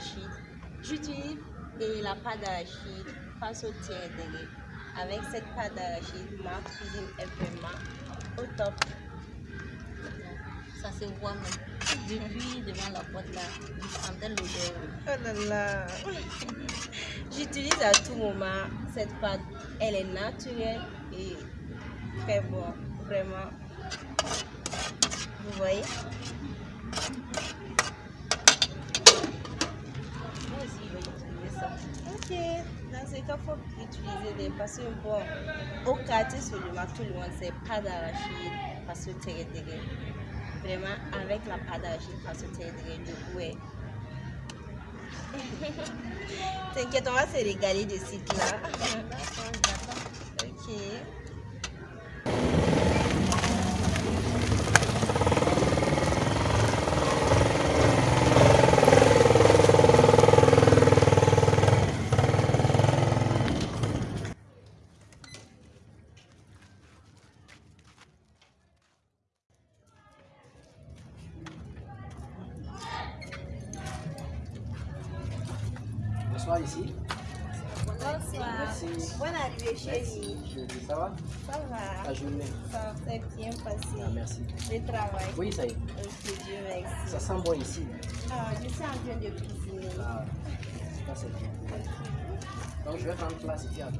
d'arachide. J'utilise la pâte d'arachide face au tien intégré. Avec cette pâte d'arachide, ma cuisine est vraiment au top. Ça se voit même. Depuis devant la porte là, je sentais l'odeur. Oh là là. J'utilise à tout moment cette pâte. Elle est naturelle et très bon. Vraiment. Vous voyez Moi aussi, je vais utiliser ça. Cas, il faut utiliser des parce bon, au quartier marché, tout le monde sait pas d'arachide parce que intégré. Vraiment, avec la pâte d'arachide parce que intégré, le goût est. T'inquiète, on va se régaler de ce là. Ok. Bonsoir ici. Bonsoir. Merci. Bonne arrivée, chérie. Je- Ça va? Ça va. La journée Ça s'est bien passé. Ah, merci. Le travail. Oui, ça y est. Dieu merci. Ça sent bon ici. Ah, je suis en train de cuisiner. Ah, ça c'est bien. Donc je vais prendre place ici. Attends.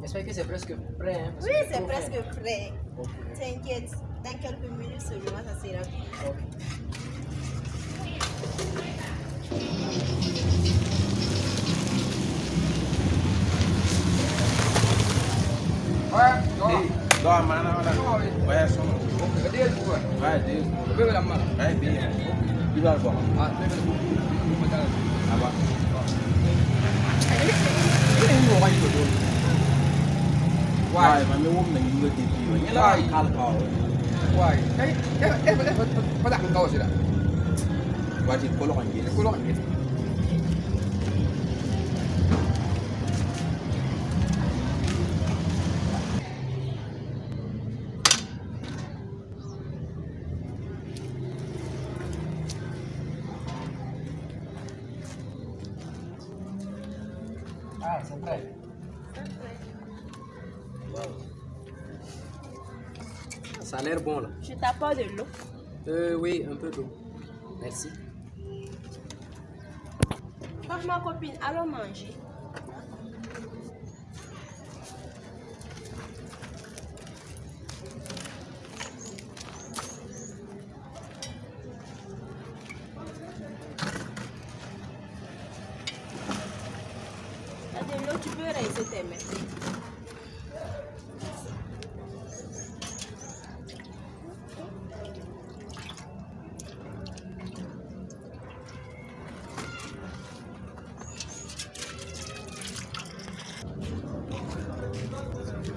J'espère que c'est presque prêt. Hein, Oui, c'est presque fait. prêt. Ok. T'inquiète, dans quelques minutes seulement, ça sera prêt. đó mà nó là bé số cái điên của cái điên bây giờ làm mà cái điên đi vào bỏ à đây là à bỏ cái này mua bao nhiêu rồi quay mà mới uống mình người tiền vậy nhá quay khá là khó quay cái cái cái cái phải phải đặt câu rồi đó quay thì cô lo anh gì cô lo anh gì Ah, c'est prêt. Ça a l'air bon là. Je t'apporte de l'eau. Euh, oui, un peu d'eau. Merci. Ma copine, allons manger. Rincer tes mains.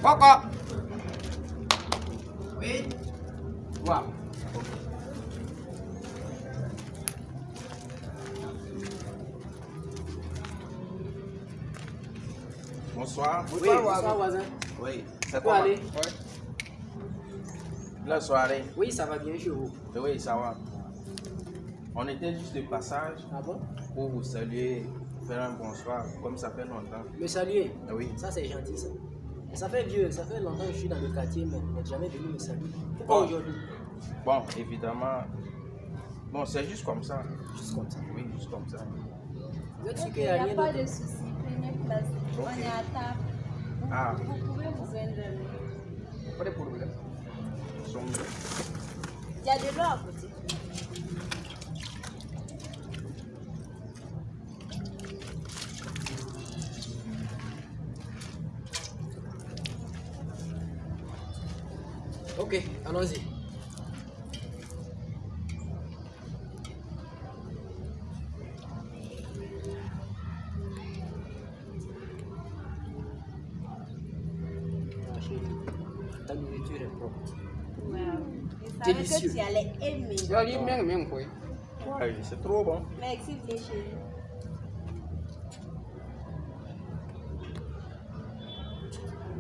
Kɔkɔ. Oui. Bonsoir. Oui, bonsoir voisin. Oui. C'est peut quoi aller. La soirée. Oui, ça va bien chez vous. Oui, ça va. On était juste de passage Ah bon? pour vous saluer, faire un bonsoir, comme ça fait longtemps. Me saluer? Oui. Ça, c'est gentil, ça. Ça fait vieux, ça fait longtemps que je suis dans le quartier, mais vous n'êtes jamais venu me saluer. Pourquoi Bon. aujourd'hui? Bon, évidemment, bon, c'est juste comme ça. Juste comme ça. Oui, juste comme ça. Vous êtes sûr qu'il il n'y a rien de souci. Prenez place. On est à table. Vous, Ah. vous pouvez vous joindre nous. Pas de problème. Son- Il y a de l'eau à côté. Ok, allons-y. Ah, chérie, Ta nourriture est propre. Wow. Je savais Délicieux. que tu allais aimer. Ah oui, c'est trop bon. Merci chérie.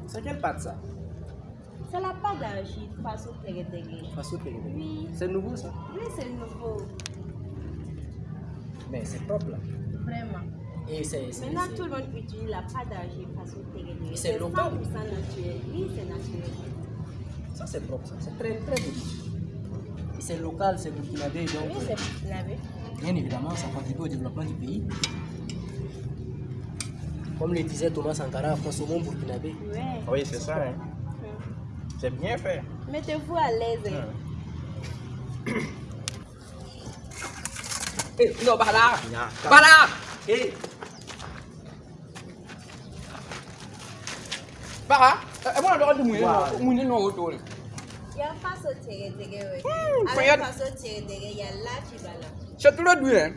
C'est quelle pâte ça? C'est la pâte d'argile, façon tégué Façon tégué Oui. C'est nouveau ça? Oui, c'est nouveau. Mais c'est propre là. Vraiment. Et c'est. Maintenant, tout le monde utilise la pâte d'argile façon tégué C'est local. 100% naturel. Oui, c'est naturel. Ça c'est propre ça. C'est très très joli. C'est local, c'est burkinabé donc. Oui, c'est lavé. Bien évidemment, ça contribue au développement du pays. Comme le disait Thomas Sankara, consommons burkinabé. Ouais. Oui, c'est ça. Hein. Hum. C'est bien fait. Mettez-vous à l'aise. hein. Eh, non, par là Nya, Par là Eh Para, eh bona lo ka dumwe Wow. no mune no otole. Il y a façon tégué ouais. Hmm, Avec regarde. façon tégué il y a là qui va là. C'est tout le doué.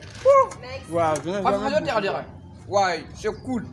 Wow, je terre ça. derrière. Ouais, c'est cool.